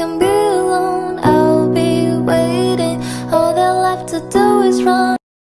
can be alone. I'll be waiting. All they left to do is run.